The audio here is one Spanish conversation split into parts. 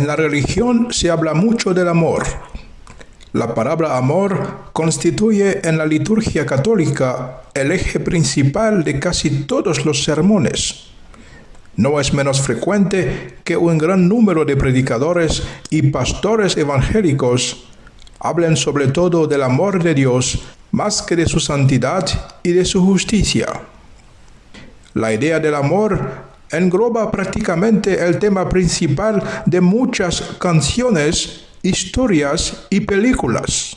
En la religión se habla mucho del amor. La palabra amor constituye en la liturgia católica el eje principal de casi todos los sermones. No es menos frecuente que un gran número de predicadores y pastores evangélicos hablen sobre todo del amor de Dios más que de su santidad y de su justicia. La idea del amor engloba prácticamente el tema principal de muchas canciones, historias y películas.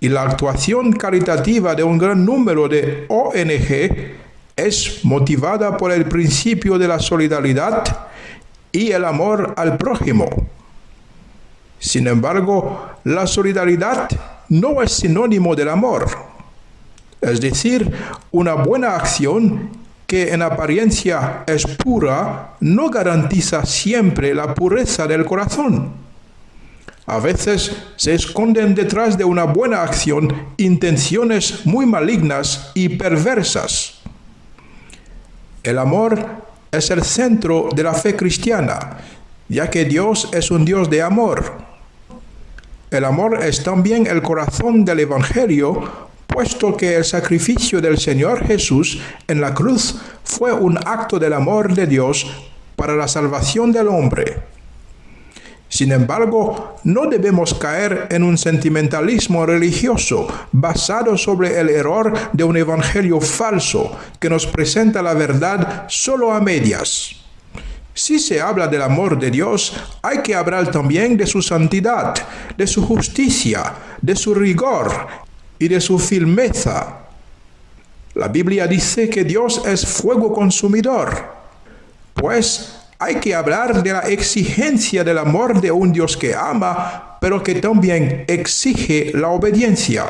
Y la actuación caritativa de un gran número de ONG es motivada por el principio de la solidaridad y el amor al prójimo. Sin embargo, la solidaridad no es sinónimo del amor. Es decir, una buena acción que en apariencia es pura, no garantiza siempre la pureza del corazón. A veces se esconden detrás de una buena acción intenciones muy malignas y perversas. El amor es el centro de la fe cristiana, ya que Dios es un Dios de amor. El amor es también el corazón del Evangelio puesto que el sacrificio del Señor Jesús en la cruz fue un acto del amor de Dios para la salvación del hombre. Sin embargo, no debemos caer en un sentimentalismo religioso basado sobre el error de un evangelio falso que nos presenta la verdad solo a medias. Si se habla del amor de Dios, hay que hablar también de su santidad, de su justicia, de su rigor y de su firmeza. La Biblia dice que Dios es fuego consumidor, pues hay que hablar de la exigencia del amor de un Dios que ama, pero que también exige la obediencia.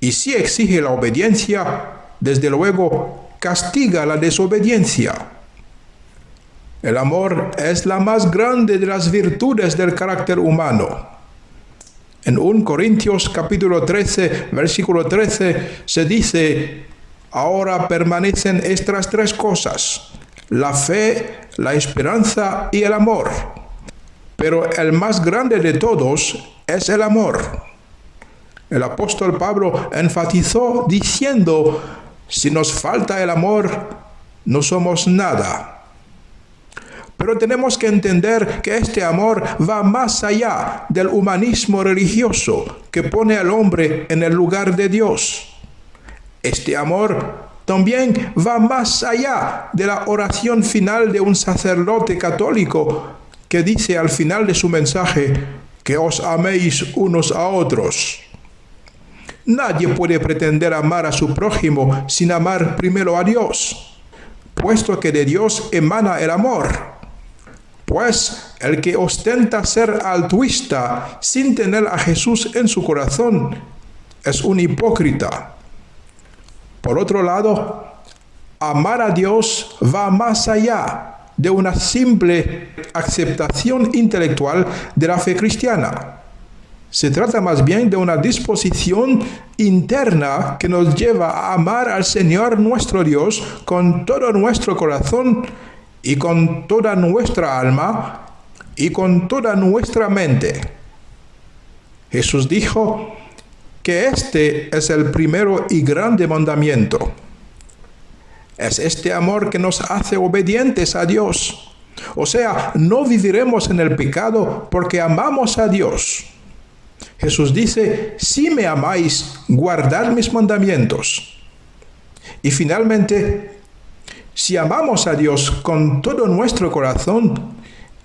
Y si exige la obediencia, desde luego castiga la desobediencia. El amor es la más grande de las virtudes del carácter humano. En 1 Corintios capítulo 13, versículo 13, se dice, ahora permanecen estas tres cosas, la fe, la esperanza y el amor. Pero el más grande de todos es el amor. El apóstol Pablo enfatizó diciendo, si nos falta el amor, no somos nada. Pero tenemos que entender que este amor va más allá del humanismo religioso que pone al hombre en el lugar de Dios. Este amor también va más allá de la oración final de un sacerdote católico que dice al final de su mensaje que os améis unos a otros. Nadie puede pretender amar a su prójimo sin amar primero a Dios, puesto que de Dios emana el amor. Pues el que ostenta ser altruista sin tener a Jesús en su corazón es un hipócrita. Por otro lado, amar a Dios va más allá de una simple aceptación intelectual de la fe cristiana. Se trata más bien de una disposición interna que nos lleva a amar al Señor nuestro Dios con todo nuestro corazón y con toda nuestra alma y con toda nuestra mente. Jesús dijo que este es el primero y grande mandamiento. Es este amor que nos hace obedientes a Dios. O sea, no viviremos en el pecado porque amamos a Dios. Jesús dice, si me amáis, guardad mis mandamientos. Y finalmente, si amamos a Dios con todo nuestro corazón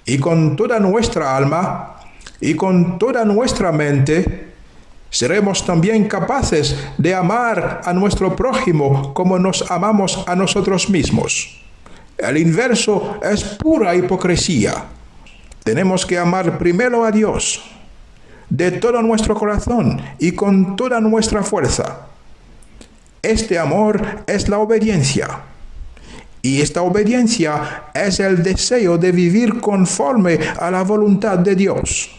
y con toda nuestra alma y con toda nuestra mente, seremos también capaces de amar a nuestro prójimo como nos amamos a nosotros mismos. El inverso es pura hipocresía. Tenemos que amar primero a Dios, de todo nuestro corazón y con toda nuestra fuerza. Este amor es la obediencia. Y esta obediencia es el deseo de vivir conforme a la voluntad de Dios.